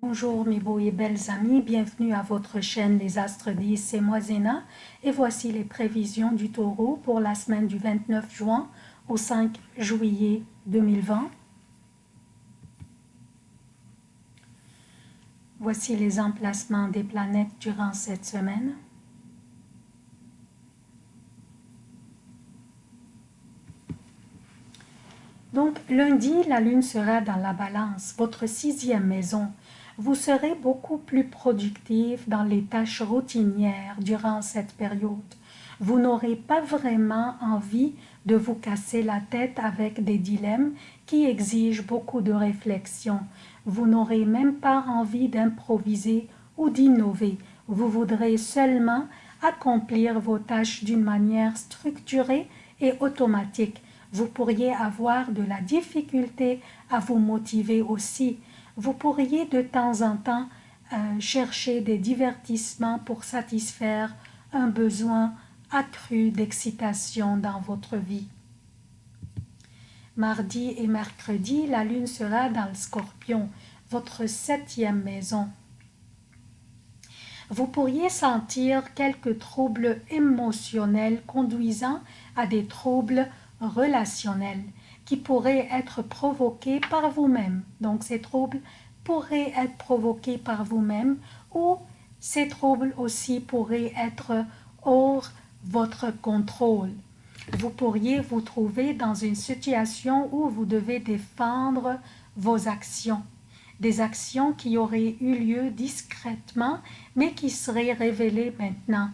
Bonjour mes beaux et belles amis, bienvenue à votre chaîne Les Astres 10, c'est moi Zéna et voici les prévisions du taureau pour la semaine du 29 juin au 5 juillet 2020. Voici les emplacements des planètes durant cette semaine. Donc lundi, la lune sera dans la balance, votre sixième maison vous serez beaucoup plus productif dans les tâches routinières durant cette période. Vous n'aurez pas vraiment envie de vous casser la tête avec des dilemmes qui exigent beaucoup de réflexion. Vous n'aurez même pas envie d'improviser ou d'innover. Vous voudrez seulement accomplir vos tâches d'une manière structurée et automatique. Vous pourriez avoir de la difficulté à vous motiver aussi vous pourriez de temps en temps euh, chercher des divertissements pour satisfaire un besoin accru d'excitation dans votre vie. Mardi et mercredi, la lune sera dans le scorpion, votre septième maison. Vous pourriez sentir quelques troubles émotionnels conduisant à des troubles relationnels qui pourraient être provoqués par vous-même. Donc ces troubles pourraient être provoqués par vous-même ou ces troubles aussi pourraient être hors votre contrôle. Vous pourriez vous trouver dans une situation où vous devez défendre vos actions. Des actions qui auraient eu lieu discrètement mais qui seraient révélées maintenant.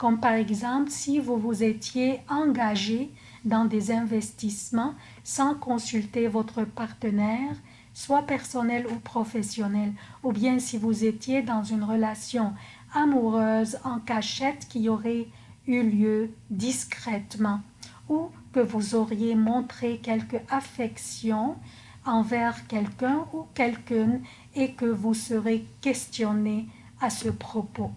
Comme par exemple si vous vous étiez engagé dans des investissements sans consulter votre partenaire, soit personnel ou professionnel, ou bien si vous étiez dans une relation amoureuse en cachette qui aurait eu lieu discrètement, ou que vous auriez montré quelque affection envers quelqu'un ou quelqu'une et que vous serez questionné à ce propos.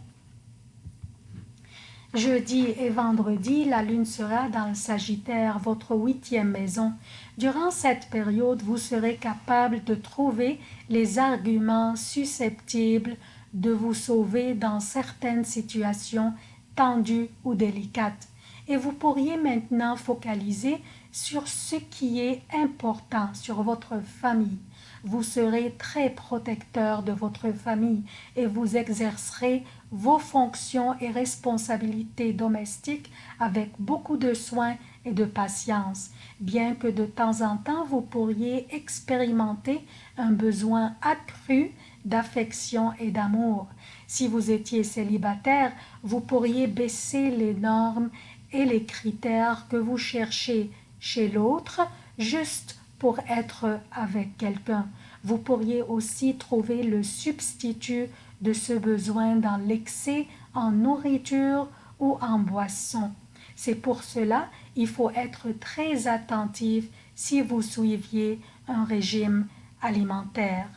Jeudi et vendredi, la lune sera dans le Sagittaire, votre huitième maison. Durant cette période, vous serez capable de trouver les arguments susceptibles de vous sauver dans certaines situations tendues ou délicates. Et vous pourriez maintenant focaliser sur ce qui est important, sur votre famille. Vous serez très protecteur de votre famille et vous exercerez vos fonctions et responsabilités domestiques avec beaucoup de soin et de patience, bien que de temps en temps vous pourriez expérimenter un besoin accru d'affection et d'amour. Si vous étiez célibataire, vous pourriez baisser les normes et les critères que vous cherchez chez l'autre juste pour être avec quelqu'un. Vous pourriez aussi trouver le substitut de ce besoin dans l'excès en nourriture ou en boisson. C'est pour cela il faut être très attentif si vous suiviez un régime alimentaire.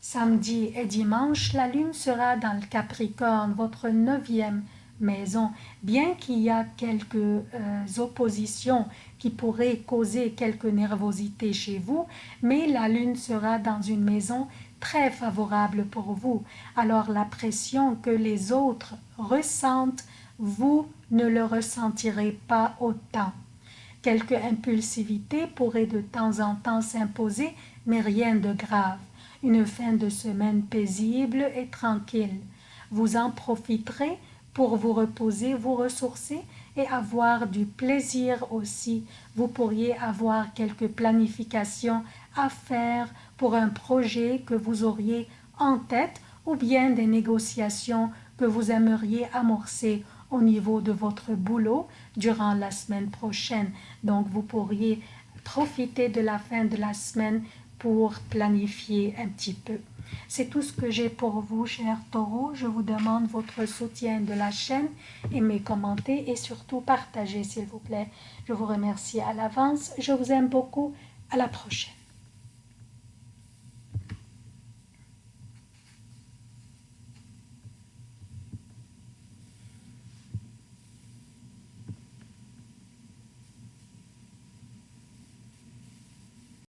Samedi et dimanche, la lune sera dans le Capricorne, votre neuvième maison, bien qu'il y a quelques euh, oppositions qui pourraient causer quelques nervosités chez vous, mais la lune sera dans une maison très favorable pour vous. Alors la pression que les autres ressentent, vous ne le ressentirez pas autant. Quelque impulsivité pourrait de temps en temps s'imposer, mais rien de grave. Une fin de semaine paisible et tranquille. Vous en profiterez pour vous reposer, vous ressourcer et avoir du plaisir aussi. Vous pourriez avoir quelques planifications à faire pour un projet que vous auriez en tête ou bien des négociations que vous aimeriez amorcer au niveau de votre boulot durant la semaine prochaine. Donc vous pourriez profiter de la fin de la semaine pour planifier un petit peu. C'est tout ce que j'ai pour vous, chers taureaux. Je vous demande votre soutien de la chaîne, aimez, commentez et surtout partagez, s'il vous plaît. Je vous remercie à l'avance. Je vous aime beaucoup. À la prochaine.